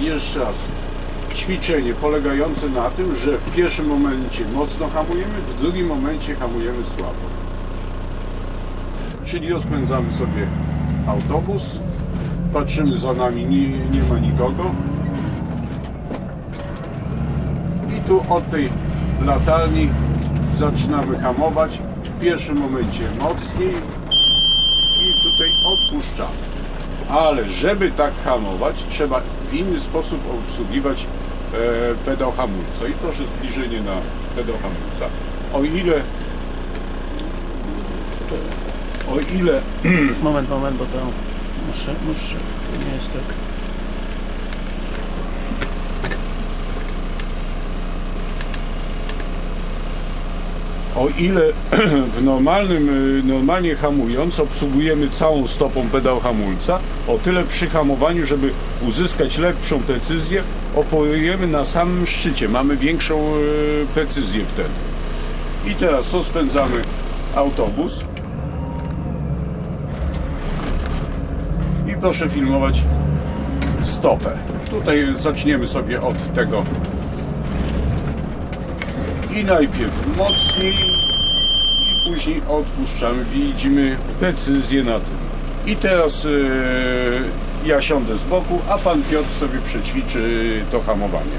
jeszcze raz, ćwiczenie polegające na tym, że w pierwszym momencie mocno hamujemy, w drugim momencie hamujemy słabo. Czyli rozpędzamy sobie autobus, patrzymy za nami, nie, nie ma nikogo. I tu od tej latarni zaczynamy hamować. W pierwszym momencie mocniej i tutaj odpuszczamy. Ale żeby tak hamować, trzeba w inny sposób obsługiwać e, pedał hamulca. I proszę zbliżenie na pedał hamulca. O ile o ile Moment, moment, bo to muszę, muszę, nie jest tak. O ile w normalnym, y, normalnie hamując obsługujemy całą stopą pedał hamulca, o tyle przy hamowaniu, żeby uzyskać lepszą precyzję, operujemy na samym szczycie. Mamy większą y, precyzję wtedy. I teraz rozpędzamy autobus. I proszę filmować stopę. Tutaj zaczniemy sobie od tego i najpierw mocniej i później odpuszczamy. Widzimy precyzję na tym. I teraz e, ja siądę z boku, a pan Piotr sobie przećwiczy to hamowanie.